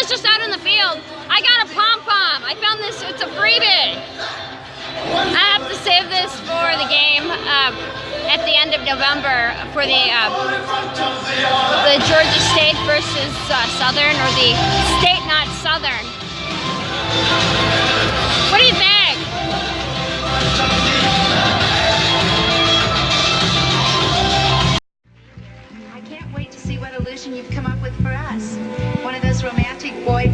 was just out in the field. I got a pom-pom. I found this, it's a freebie. I have to save this for the game uh, at the end of November for the uh, the Georgia State versus uh, Southern or the State not Southern. What do you think? I can't wait to see what illusion you've come up with for us.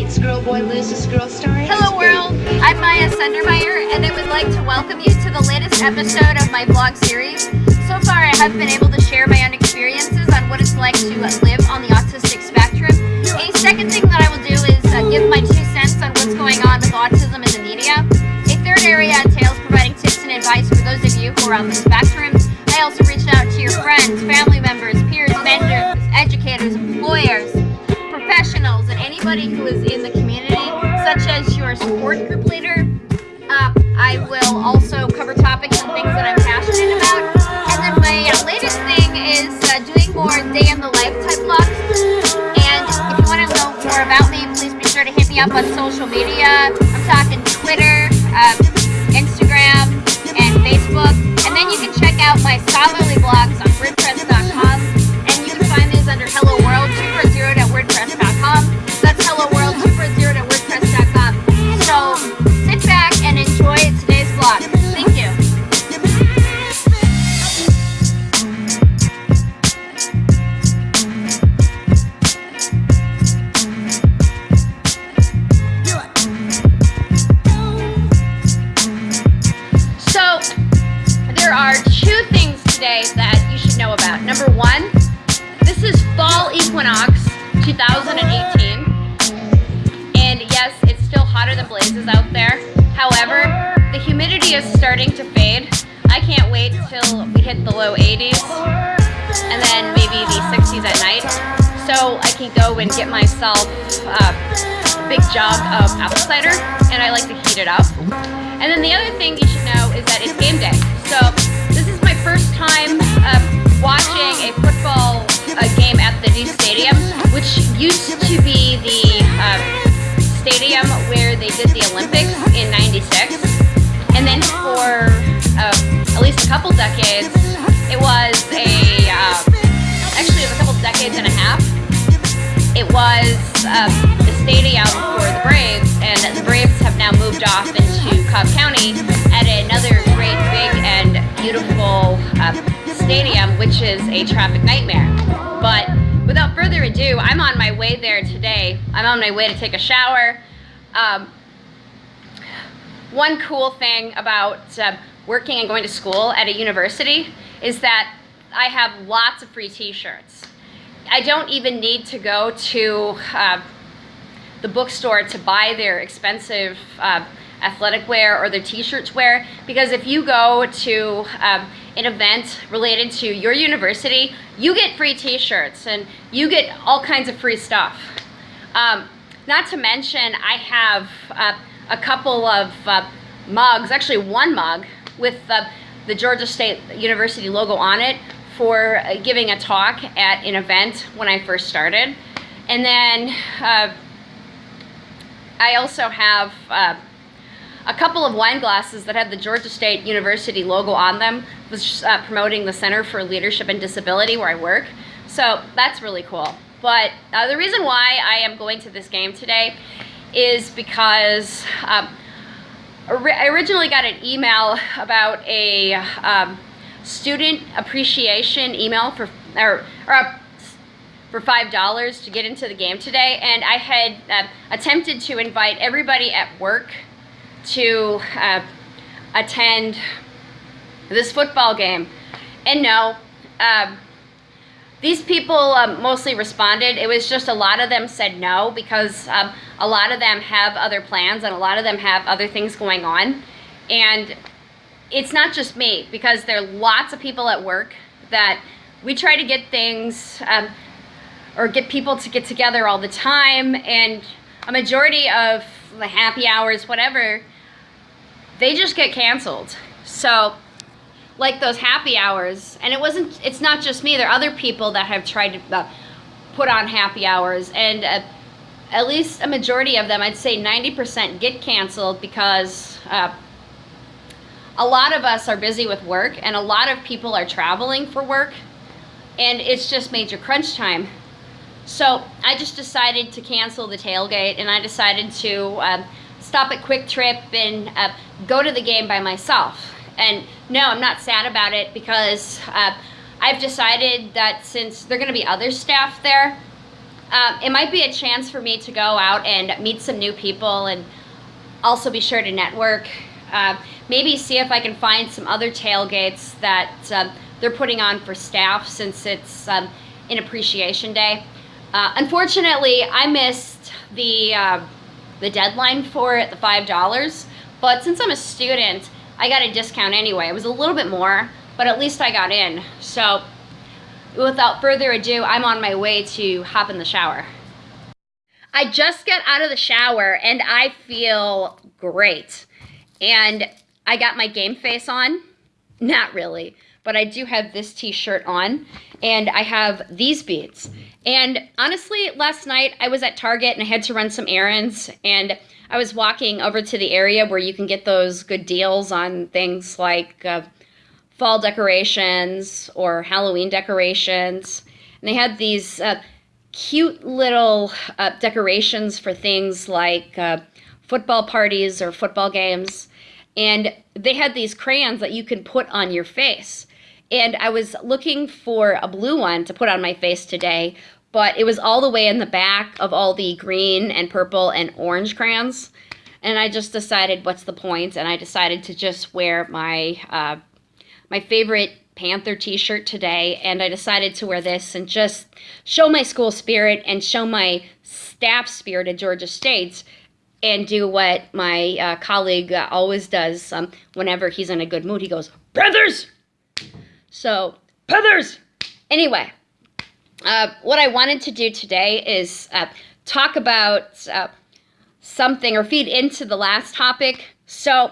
One of those romantic boy meets girl, boy loses girl stories. Hello world, I'm Maya Sendermeyer and I would like to welcome you to the latest episode of my vlog series. So far I have been able to share my own experiences on what it's like to live on the autistic spectrum. A second thing that I will do is uh, give my two cents on what's going on with autism in the media. A third area entails providing tips and advice for those of you who are on the spectrum. I also reached out to your friends, family members, peers, vendors, educators, employers, anybody who is in the community, such as your support group leader. Uh, I will also cover topics and things that I'm passionate about. And then my uh, latest thing is uh, doing more day in the life type vlogs. And if you want to know more about me, please be sure to hit me up on social media. I'm talking Twitter, uh, Instagram, and Facebook. And then you can check out my scholarly blogs on WordPress.com. 2018. And yes, it's still hotter than blazes out there. However, the humidity is starting to fade. I can't wait till we hit the low 80s and then maybe the 60s at night. So I can go and get myself uh, a big jug of apple cider and I like to heat it up. And then the other thing you should know is that it's game day. So this is my first time uh, watching a football uh, game at the new stadium, which used to be the uh, stadium where they did the Olympics in 96. And then for uh, at least a couple decades, it was a, uh, actually a couple decades and a half. It was uh, the stadium for the Braves, and the Braves have now moved off into Cobb County at another great, big, and beautiful uh, stadium, which is a traffic nightmare. But without further ado, I'm on my way there today. I'm on my way to take a shower. Um, one cool thing about uh, working and going to school at a university is that I have lots of free t-shirts. I don't even need to go to uh, the bookstore to buy their expensive uh, athletic wear or their t-shirts wear because if you go to um, an event related to your university, you get free t-shirts and you get all kinds of free stuff. Um, not to mention, I have uh, a couple of uh, mugs, actually one mug, with uh, the Georgia State University logo on it for uh, giving a talk at an event when I first started. And then uh, I also have uh, a couple of wine glasses that had the Georgia State University logo on them, was uh, promoting the Center for Leadership and Disability where I work. So that's really cool. But uh, the reason why I am going to this game today is because um, I originally got an email about a um, student appreciation email for or, or a, for five dollars to get into the game today, and I had uh, attempted to invite everybody at work to uh, attend this football game, and no. Um, these people um, mostly responded. It was just a lot of them said no because um, a lot of them have other plans and a lot of them have other things going on. And it's not just me because there are lots of people at work that we try to get things um, or get people to get together all the time and a majority of the happy hours, whatever, they just get canceled. So like those happy hours and it wasn't it's not just me there are other people that have tried to uh, put on happy hours and uh, at least a majority of them, I'd say 90% get canceled because uh, a lot of us are busy with work and a lot of people are traveling for work and it's just major crunch time. So I just decided to cancel the tailgate and I decided to um, stop at QuikTrip and uh, go to the game by myself. And no, I'm not sad about it because uh, I've decided that since there are going to be other staff there, uh, it might be a chance for me to go out and meet some new people and also be sure to network. Uh, maybe see if I can find some other tailgates that um, they're putting on for staff since it's um, an appreciation day. Uh, unfortunately, I missed the uh, the deadline for it, the five dollars. But since I'm a student, I got a discount anyway. It was a little bit more, but at least I got in. So without further ado, I'm on my way to hop in the shower. I just got out of the shower and I feel great. And I got my game face on. Not really, but I do have this t-shirt on and I have these beads. And honestly, last night I was at Target and I had to run some errands and I was walking over to the area where you can get those good deals on things like uh, fall decorations or Halloween decorations. And they had these uh, cute little uh, decorations for things like uh, football parties or football games. And they had these crayons that you can put on your face. And I was looking for a blue one to put on my face today, but it was all the way in the back of all the green and purple and orange crayons. And I just decided, what's the point? And I decided to just wear my uh, my favorite Panther t-shirt today, and I decided to wear this and just show my school spirit and show my staff spirit at Georgia State and do what my uh, colleague uh, always does um, whenever he's in a good mood. He goes, Brothers! So, Brothers! Anyway, uh, what I wanted to do today is uh, talk about uh, something or feed into the last topic. So,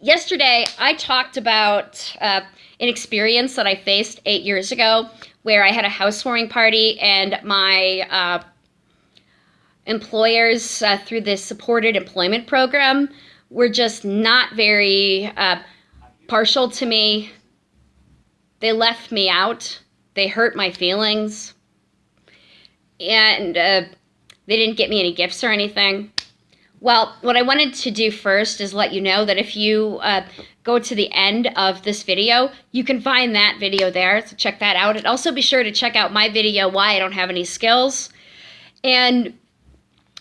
yesterday I talked about uh, an experience that I faced eight years ago where I had a housewarming party and my uh, employers uh, through this supported employment program were just not very partial to me. They left me out they hurt my feelings. And uh, they didn't get me any gifts or anything. Well, what I wanted to do first is let you know that if you uh, go to the end of this video, you can find that video there, so check that out. And also be sure to check out my video, Why I Don't Have Any Skills. And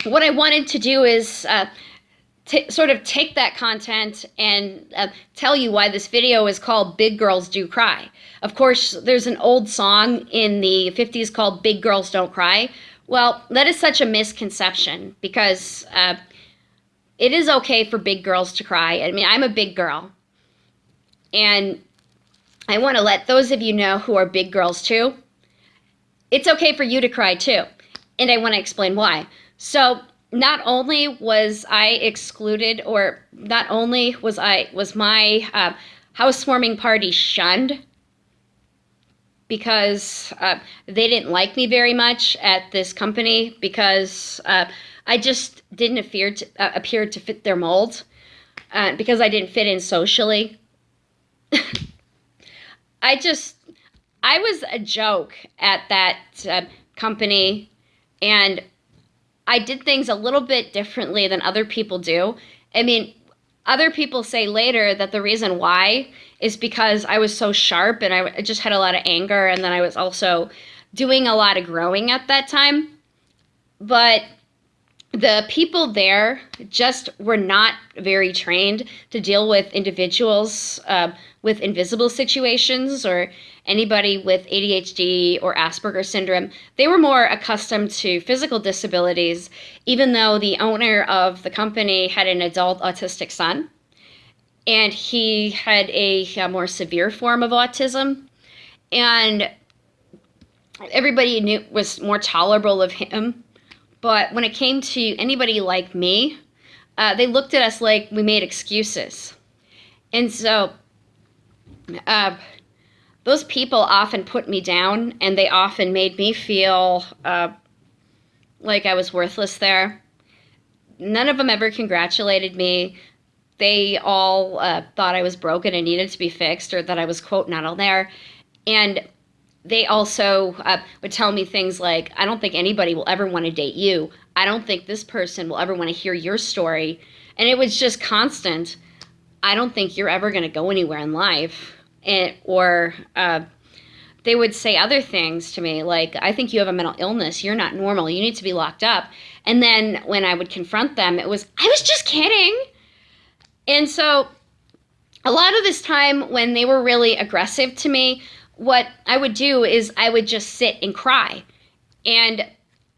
what I wanted to do is uh, sort of take that content and uh, tell you why this video is called Big Girls Do Cry. Of course, there's an old song in the 50s called Big Girls Don't Cry. Well, that is such a misconception because uh, it is okay for big girls to cry. I mean, I'm a big girl. And I want to let those of you know who are big girls too, it's okay for you to cry too. And I want to explain why. So not only was I excluded, or not only was I was my uh, housewarming party shunned because uh, they didn't like me very much at this company because uh, I just didn't appear to, uh, appear to fit their mold uh, because I didn't fit in socially. I just I was a joke at that uh, company and I did things a little bit differently than other people do. I mean, other people say later that the reason why is because I was so sharp and I just had a lot of anger and then I was also doing a lot of growing at that time. But the people there just were not very trained to deal with individuals uh, with invisible situations or anybody with ADHD or Asperger syndrome. They were more accustomed to physical disabilities, even though the owner of the company had an adult autistic son. And he had a, a more severe form of autism. And everybody knew was more tolerable of him but when it came to anybody like me, uh, they looked at us like we made excuses. And so uh, those people often put me down and they often made me feel uh, like I was worthless there. None of them ever congratulated me. They all uh, thought I was broken and needed to be fixed, or that I was, quote, not on there. And they also uh, would tell me things like, I don't think anybody will ever want to date you. I don't think this person will ever want to hear your story. And it was just constant. I don't think you're ever going to go anywhere in life. And, or uh, they would say other things to me like, I think you have a mental illness. You're not normal. You need to be locked up. And then when I would confront them, it was, I was just kidding. And so a lot of this time when they were really aggressive to me, what I would do is I would just sit and cry. And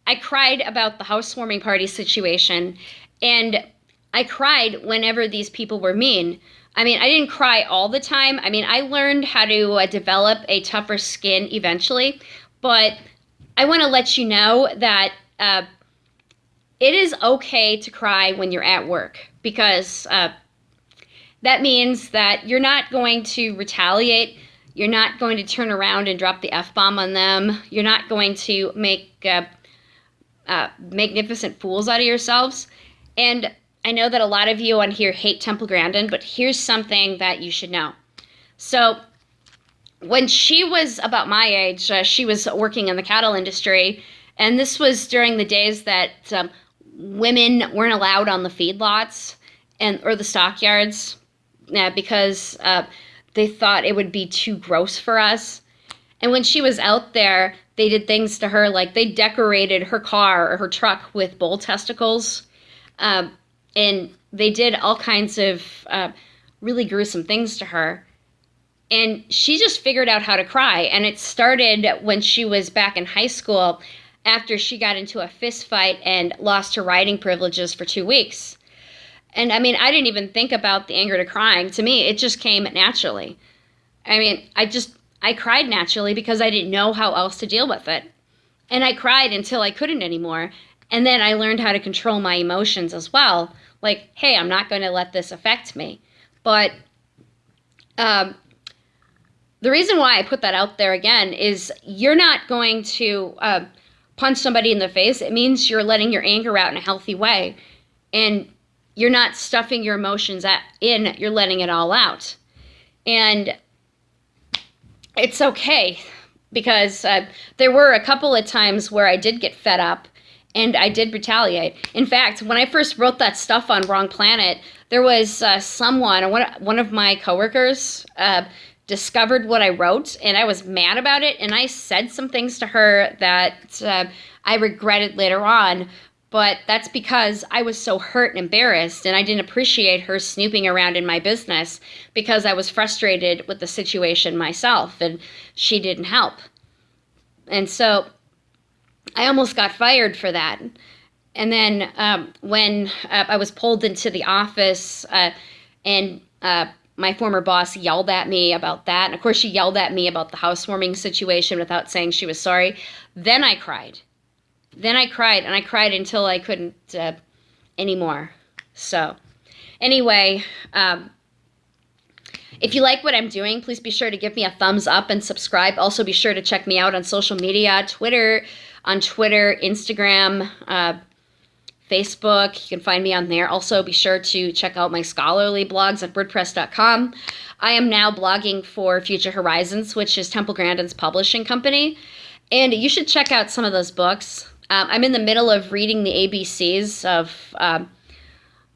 I cried about the housewarming party situation. And I cried whenever these people were mean. I mean, I didn't cry all the time. I mean, I learned how to uh, develop a tougher skin eventually. But I want to let you know that uh, it is okay to cry when you're at work because uh, that means that you're not going to retaliate you're not going to turn around and drop the F bomb on them. You're not going to make uh, uh, magnificent fools out of yourselves. And I know that a lot of you on here hate Temple Grandin, but here's something that you should know. So, when she was about my age, uh, she was working in the cattle industry, and this was during the days that um, women weren't allowed on the feedlots and or the stockyards, uh, because uh, they thought it would be too gross for us. And when she was out there, they did things to her like they decorated her car or her truck with bull testicles. Um, and they did all kinds of uh, really gruesome things to her. And she just figured out how to cry. And it started when she was back in high school after she got into a fist fight and lost her riding privileges for two weeks. And I mean, I didn't even think about the anger to crying. To me, it just came naturally. I mean, I just, I cried naturally because I didn't know how else to deal with it. And I cried until I couldn't anymore. And then I learned how to control my emotions as well. Like, hey, I'm not going to let this affect me. But um, the reason why I put that out there again is you're not going to uh, punch somebody in the face. It means you're letting your anger out in a healthy way. And you're not stuffing your emotions in, you're letting it all out. And it's okay because uh, there were a couple of times where I did get fed up and I did retaliate. In fact, when I first wrote that stuff on Wrong Planet, there was uh, someone, one, one of my coworkers, uh, discovered what I wrote and I was mad about it and I said some things to her that uh, I regretted later on but that's because I was so hurt and embarrassed and I didn't appreciate her snooping around in my business because I was frustrated with the situation myself and she didn't help. And so I almost got fired for that. And then um, when uh, I was pulled into the office uh, and uh, my former boss yelled at me about that, and of course she yelled at me about the housewarming situation without saying she was sorry, then I cried then I cried, and I cried until I couldn't uh, anymore. So, anyway, um, if you like what I'm doing, please be sure to give me a thumbs up and subscribe. Also, be sure to check me out on social media Twitter, on Twitter, Instagram, uh, Facebook. You can find me on there. Also, be sure to check out my scholarly blogs at WordPress.com. I am now blogging for Future Horizons, which is Temple Grandin's publishing company. And you should check out some of those books. Um, I'm in the middle of reading the ABCs of um,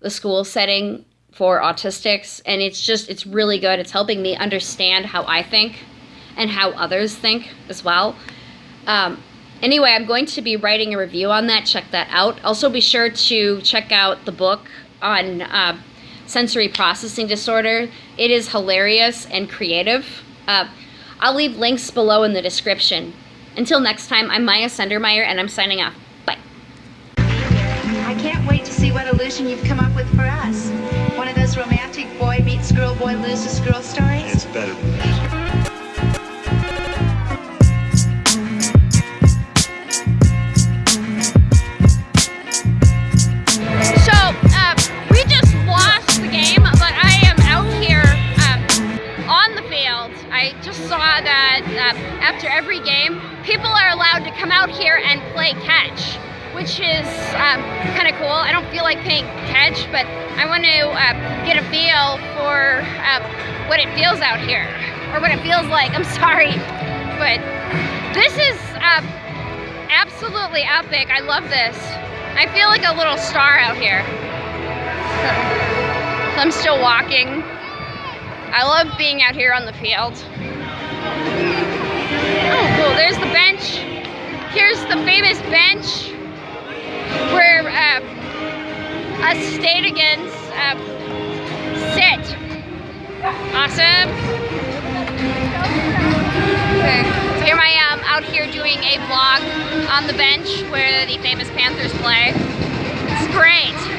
the school setting for autistics, and it's just, it's really good. It's helping me understand how I think and how others think as well. Um, anyway, I'm going to be writing a review on that. Check that out. Also, be sure to check out the book on uh, sensory processing disorder. It is hilarious and creative. Uh, I'll leave links below in the description. Until next time, I'm Maya Sendermeyer, and I'm signing off. Bye. I can't wait to see what illusion you've come up with for us. One of those romantic boy meets girl, boy loses girl stories? It's better than that. So, um, we just watched the game, but I am out here um, on the field. I just saw that. Um, after every game, people are allowed to come out here and play catch, which is um, kind of cool. I don't feel like playing catch, but I want to uh, get a feel for uh, what it feels out here, or what it feels like. I'm sorry, but this is uh, absolutely epic. I love this. I feel like a little star out here. I'm still walking. I love being out here on the field. Oh, cool. There's the bench. Here's the famous bench where uh, us Statagans uh, sit. Awesome. Okay. So here I am out here doing a vlog on the bench where the famous Panthers play. It's great.